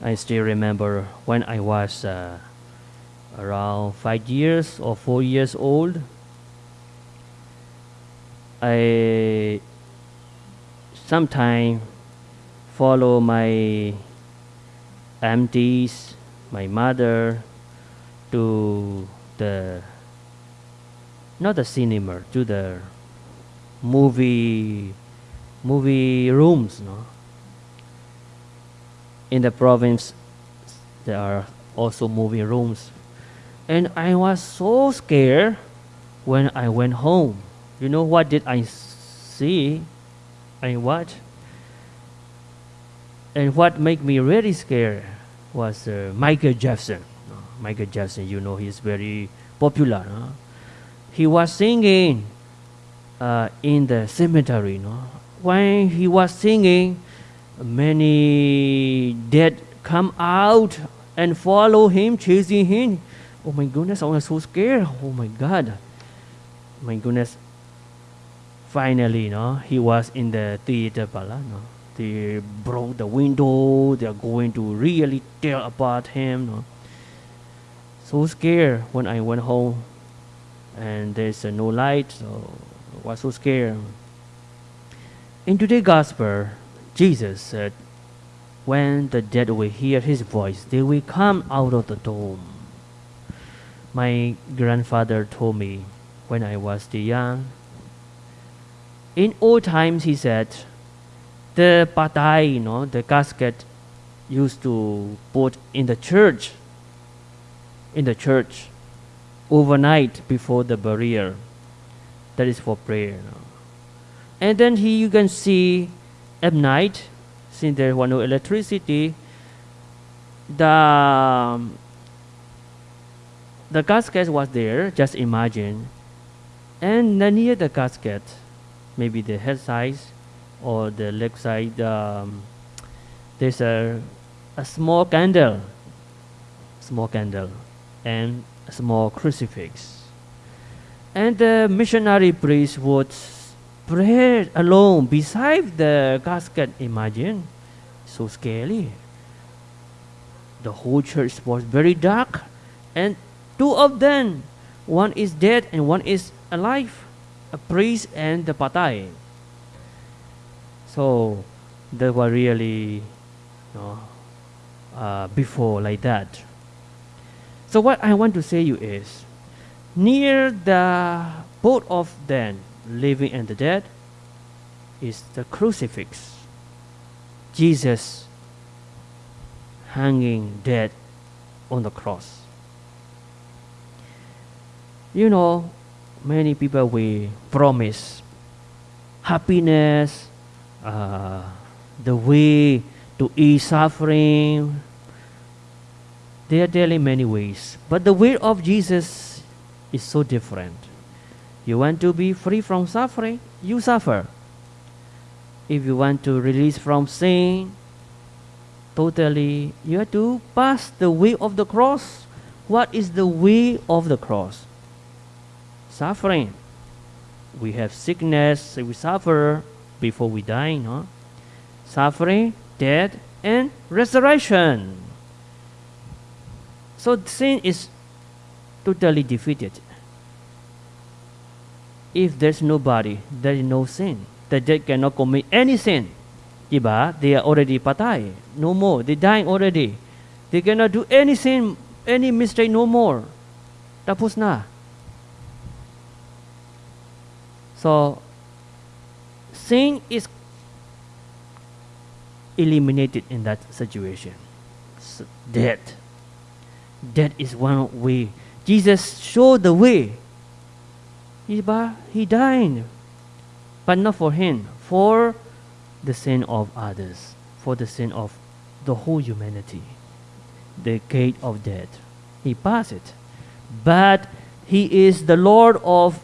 I still remember when I was uh, around five years or four years old. I sometimes follow my aunties, my mother, to the not the cinema, to the movie movie rooms. No? In the province, there are also movie rooms, and I was so scared when I went home. You know what did I see? I watch, and what made me really scared was uh, Michael Jackson. Michael Jackson, you know, he's very popular. No? He was singing uh, in the cemetery. No? When he was singing, many dead come out and follow him, chasing him. Oh my goodness, I was so scared. Oh my God. My goodness. Finally, no, he was in the theater, pala, no. They broke the window. They are going to really tear apart him. No so scared when I went home and there's uh, no light, so I was so scared. In today's gospel, Jesus said, When the dead will hear his voice, they will come out of the tomb. My grandfather told me when I was still young. In old times, he said, the patay, you know, the casket used to put in the church in the church overnight before the burial. That is for prayer. You know. And then here you can see at night, since there was no electricity, the um, the casket was there. Just imagine, and near the casket, maybe the head side or the leg side, um, there's a a small candle. Small candle and a small crucifix. And the missionary priest would pray alone beside the casket. Imagine, so scary. The whole church was very dark, and two of them, one is dead and one is alive, a priest and the patay. So they were really, you know, uh, before like that. So what I want to say you is, near the both of them, living and the dead, is the crucifix. Jesus hanging dead on the cross. You know, many people we promise happiness, uh, the way to ease suffering, they are in many ways. But the way of Jesus is so different. You want to be free from suffering, you suffer. If you want to release from sin, totally, you have to pass the way of the cross. What is the way of the cross? Suffering. We have sickness, we suffer before we die, no? Suffering, death, and resurrection. So sin is totally defeated. If there's nobody, there is no sin. The dead cannot commit any sin. Diba? They are already patay. No more. They dying already. They cannot do any sin, any mistake no more. Tapos na. So, sin is eliminated in that situation. So, death. That is one way. Jesus showed the way. He, died, but not for him, for the sin of others, for the sin of the whole humanity. The gate of death. He passed it. But he is the Lord of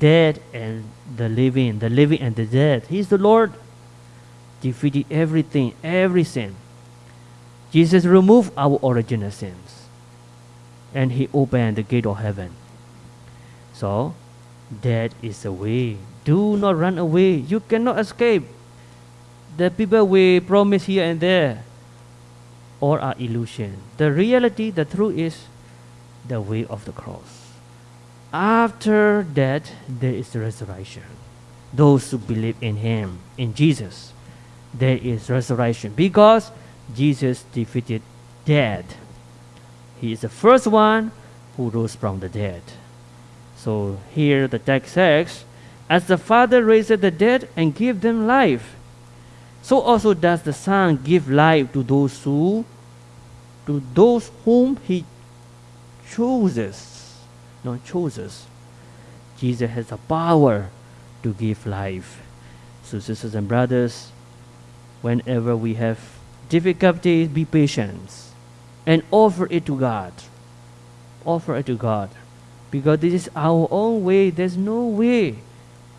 dead and the living, the living and the dead. He is the Lord. Defeated everything, every sin. Jesus removed our original sins and he opened the gate of heaven. So that is the way. Do not run away. You cannot escape. The people will promise here and there. all are illusion. The reality, the truth is the way of the cross. After that, there is the resurrection. Those who believe in Him, in Jesus, there is resurrection because Jesus defeated death. He is the first one who rose from the dead. So here the text says, As the Father raised the dead and gave them life, so also does the Son give life to those who to those whom he chooses. Not chooses. Jesus has the power to give life. So sisters and brothers, whenever we have difficulties, be patient and offer it to God. Offer it to God. Because this is our own way. There's no way.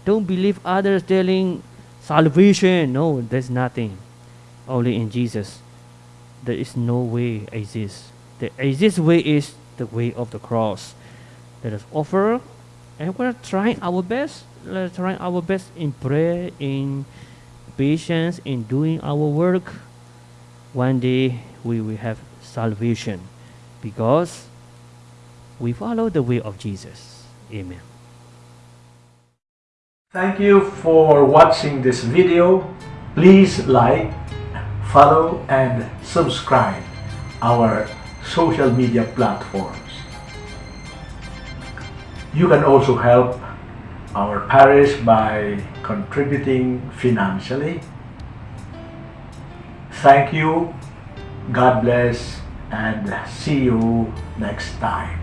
Don't believe others telling salvation. No, there's nothing. Only in Jesus. There is no way exists. The exist way is the way of the cross. Let us offer and we're trying our best. Let's try our best in prayer, in patience, in doing our work. One day we will have salvation because we follow the way of Jesus. Amen. Thank you for watching this video. Please like, follow and subscribe our social media platforms. You can also help our parish by contributing financially. Thank you, God bless, and see you next time.